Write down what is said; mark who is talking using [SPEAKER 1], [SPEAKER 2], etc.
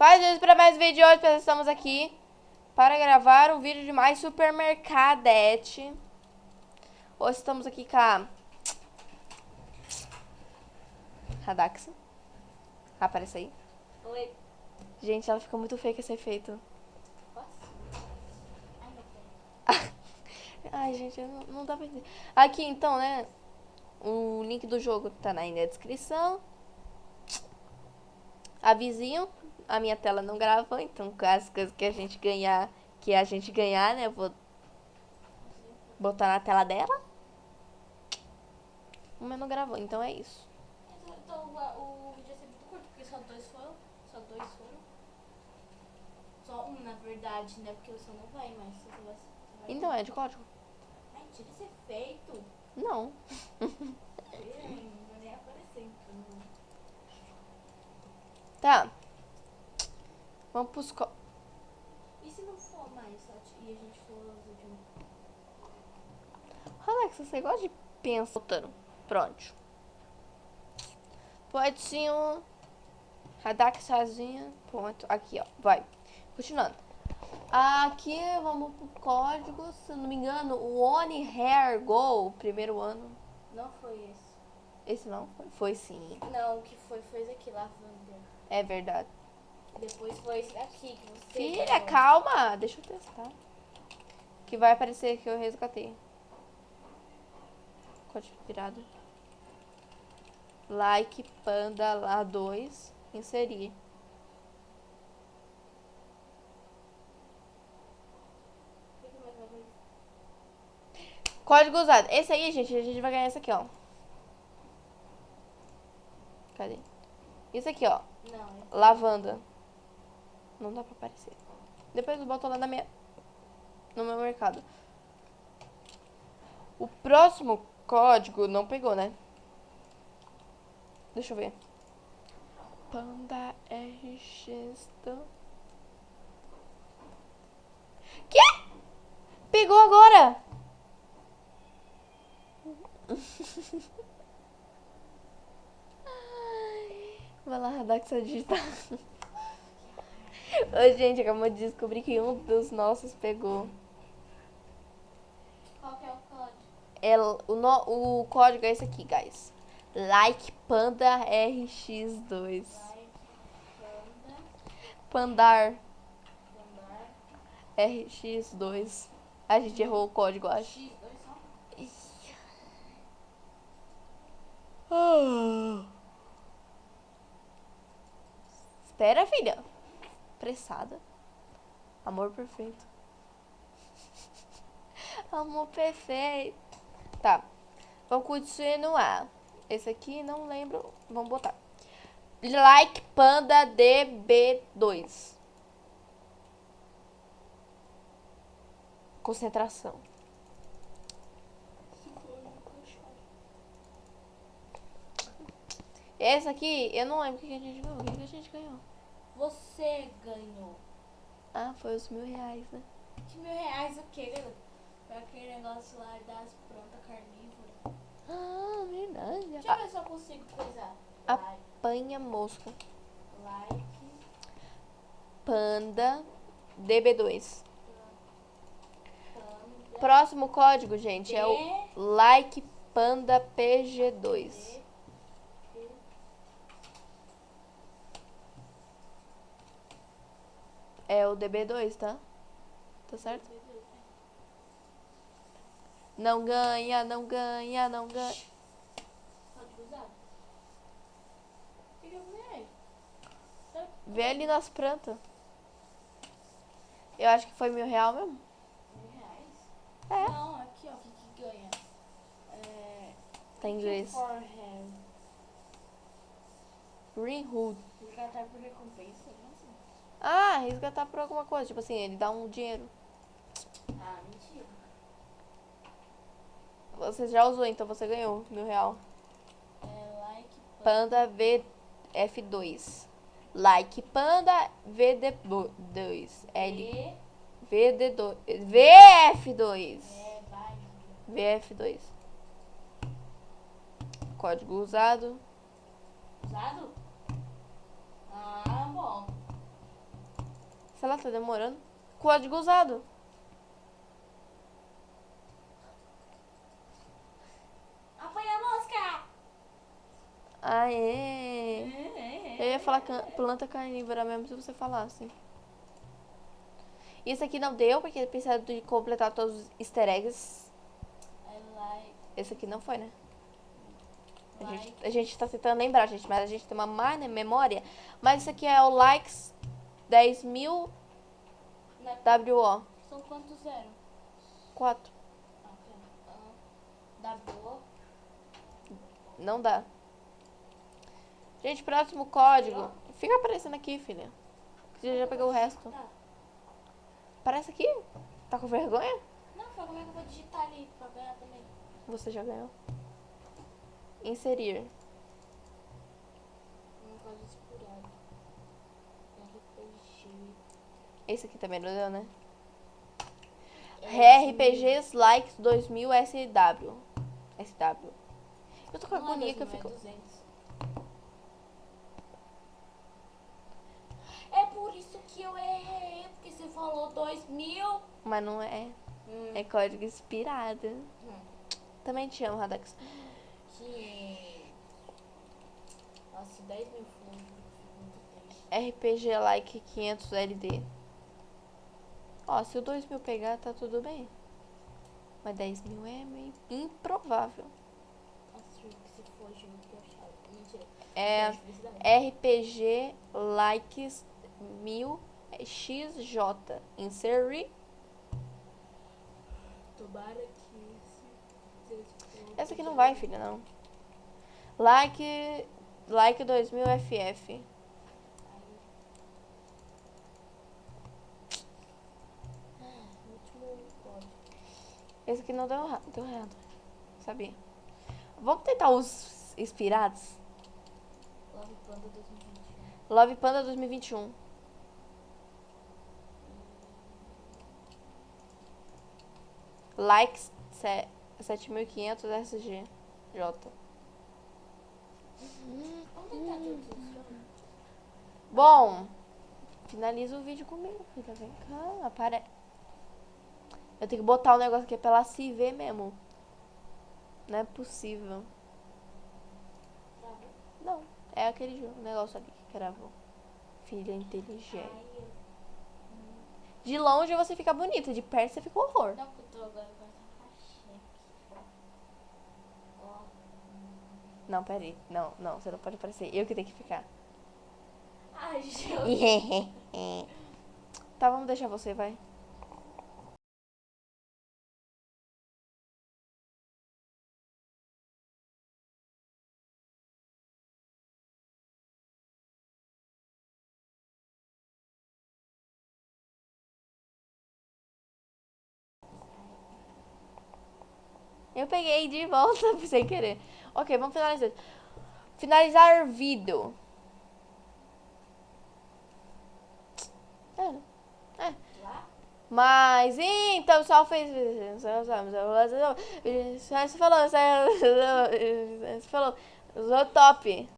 [SPEAKER 1] Faz isso para mais vídeo de hoje, pessoal. Estamos aqui para gravar um vídeo de mais supermercadete. Hoje estamos aqui com a Radaxa. Aparece aí.
[SPEAKER 2] Oi.
[SPEAKER 1] Gente, ela fica muito feia com esse efeito.
[SPEAKER 2] Ai,
[SPEAKER 1] gente, não, não dá pra entender. Aqui, então, né? O link do jogo tá aí na descrição. Avisinho, a minha tela não gravou, então as coisas que a gente ganhar, que a gente ganhar, né? Eu vou botar na tela dela. Mas não gravou, então é isso.
[SPEAKER 2] Então, então o, o vídeo ia ser muito curto, porque só dois foram. Só dois foram. Só um, na verdade, né? Porque você não vai mais. Você vai, você vai
[SPEAKER 1] Então é de código?
[SPEAKER 2] Ai, tira esse efeito.
[SPEAKER 1] Não.
[SPEAKER 2] Não vai nem aparecer, então.
[SPEAKER 1] Tá. Vamos pros co...
[SPEAKER 2] E se não for mais e a gente for os últimos?
[SPEAKER 1] Alex, você gosta de pensar. Pronto. Pode sim um. Radak sozinha. Ponto. Aqui, ó. Vai. Continuando. Aqui vamos pro código. Se não me engano, o One Hair Go, primeiro ano.
[SPEAKER 2] Não foi esse.
[SPEAKER 1] Esse não foi? Foi sim.
[SPEAKER 2] Não, o que foi foi esse aqui, Lavanda.
[SPEAKER 1] É verdade.
[SPEAKER 2] Depois foi esse daqui que você.
[SPEAKER 1] Filha,
[SPEAKER 2] ganhou.
[SPEAKER 1] calma. Deixa eu testar. Que vai aparecer que eu resgatei. Código virado. Like Panda lá 2. Inserir. Código usado. Esse aí, gente, a gente vai ganhar esse aqui, ó. Cadê? Isso aqui, ó.
[SPEAKER 2] Não, é.
[SPEAKER 1] Lavanda. Não dá pra aparecer. Depois eu boto lá na minha... No meu mercado. O próximo código não pegou, né? Deixa eu ver. Panda RX... Quê? Pegou agora! Ai, Vai lá, Radaxa digitar. Ô, gente, acabamos de descobrir que um dos nossos pegou.
[SPEAKER 2] Qual que é o código?
[SPEAKER 1] É, o, no- o código é esse aqui, guys. Like Panda RX2.
[SPEAKER 2] Vai, Panda,
[SPEAKER 1] Pandar
[SPEAKER 2] Pandar,
[SPEAKER 1] RX2. A gente errou o código, acho.
[SPEAKER 2] X, dois só.
[SPEAKER 1] Ah. Espera, filha. Pressada. Amor perfeito. Amor perfeito. Tá. Vamos continuar. Esse aqui não lembro. Vamos botar. Like Panda DB2. Concentração.
[SPEAKER 2] Esse
[SPEAKER 1] aqui, eu não lembro o que a gente ganhou. O que a gente ganhou?
[SPEAKER 2] Você ganhou.
[SPEAKER 1] Ah, foi os mil reais, né?
[SPEAKER 2] De mil reais o quê? Foi aquele negócio lá das plantas carnívoras.
[SPEAKER 1] Ah, verdade.
[SPEAKER 2] Deixa eu ver se eu consigo coisar. Like,
[SPEAKER 1] Apanha mosca.
[SPEAKER 2] like,
[SPEAKER 1] Panda DB2.
[SPEAKER 2] panda,
[SPEAKER 1] Próximo código, gente, é o
[SPEAKER 2] D,
[SPEAKER 1] Like Panda PG2.
[SPEAKER 2] D, D.
[SPEAKER 1] É o DB2, tá? Tá certo? Não ganha, não ganha, não ganha.
[SPEAKER 2] Pode usar? O que que eu ganhei?
[SPEAKER 1] Vê ali nas plantas. Eu acho que foi mil real mesmo.
[SPEAKER 2] Mil reais?
[SPEAKER 1] É.
[SPEAKER 2] Não, aqui ó, o que que ganha? É...
[SPEAKER 1] Tá em inglês. Green Hood.
[SPEAKER 2] Resgatar por recompensa, sei.
[SPEAKER 1] Ah, resgatar por alguma coisa. Tipo assim, ele dá um dinheiro.
[SPEAKER 2] Ah, mentira.
[SPEAKER 1] Você já usou, então você ganhou mil real.
[SPEAKER 2] É like,
[SPEAKER 1] Panda VF2. Like Panda VD2. L.
[SPEAKER 2] D,
[SPEAKER 1] VD2. VF2.
[SPEAKER 2] é, vai.
[SPEAKER 1] VF2. Código usado.
[SPEAKER 2] Usado? Ah, bom.
[SPEAKER 1] Lá, tá demorando. Código usado.
[SPEAKER 2] Apanha a mosca!
[SPEAKER 1] Aê! Eu ia falar planta carnívora mesmo se você falasse. Isso aqui não deu, porque precisa de completar todos os easter eggs.
[SPEAKER 2] Like,
[SPEAKER 1] Esse aqui não foi, né? A gente, a gente tá tentando lembrar, gente, mas a gente tem uma má memória. Mas isso aqui é o likes 10 mil? WO.
[SPEAKER 2] São quantos zero?
[SPEAKER 1] 4.
[SPEAKER 2] Ah, ok. Ah, W.
[SPEAKER 1] Não dá. Gente, próximo código. Fica aparecendo aqui, filha. Você já pegou o resto.
[SPEAKER 2] Tá.
[SPEAKER 1] Aparece aqui. Tá com vergonha?
[SPEAKER 2] Não, foi como é que eu vou digitar ali pra ganhar também?
[SPEAKER 1] Você já ganhou. Inserir.
[SPEAKER 2] Um código inspirado. RPG.
[SPEAKER 1] Esse aqui também não deu, né?
[SPEAKER 2] É,
[SPEAKER 1] RPGs Likes 2000 SW. SW. Eu tô com
[SPEAKER 2] Não é
[SPEAKER 1] agonia que eu
[SPEAKER 2] 2000,
[SPEAKER 1] fico.
[SPEAKER 2] É 200. É por isso que eu errei, porque você falou 2000.
[SPEAKER 1] Mas não é.
[SPEAKER 2] Hum.
[SPEAKER 1] É código inspirado.
[SPEAKER 2] Hum.
[SPEAKER 1] Também te amo, Radax.
[SPEAKER 2] Que. Nossa, 10 mil.
[SPEAKER 1] RPG Like 500 LD. Ó, se o 2000 pegar, tá tudo bem. Mas 10 mil é meio improvável. É. RPG Likes 1000 XJ. Inserir.
[SPEAKER 2] Tomara que.
[SPEAKER 1] Essa aqui não vai, filha, não. Like. Like 2000 FF. Esse aqui não deu, deu errado. Sabia? Vamos tentar os inspirados?
[SPEAKER 2] Love Panda 2021.
[SPEAKER 1] Love Panda 2021. Likes se- 7500 SG. J.
[SPEAKER 2] Vamos tentar todos os
[SPEAKER 1] Bom, finaliza o vídeo comigo, filha. Vem cá, apare... Eu tenho que botar o negócio aqui pra ela se ver mesmo. Não é possível. Não, é aquele jogo, negócio ali que gravou. Filha inteligente. De longe você fica bonita, de perto você fica um horror.
[SPEAKER 2] Não, eu tô agora.
[SPEAKER 1] Não, peraí. Não, não, você não pode aparecer. Eu que tenho que ficar.
[SPEAKER 2] Ai, gente.
[SPEAKER 1] tá, vamos deixar você, vai. Eu peguei de volta sem querer. Ok, vamos finalizar. Finalizar vídeo. É, né? É. Mas então só fez. Você falou, você falou, usou top.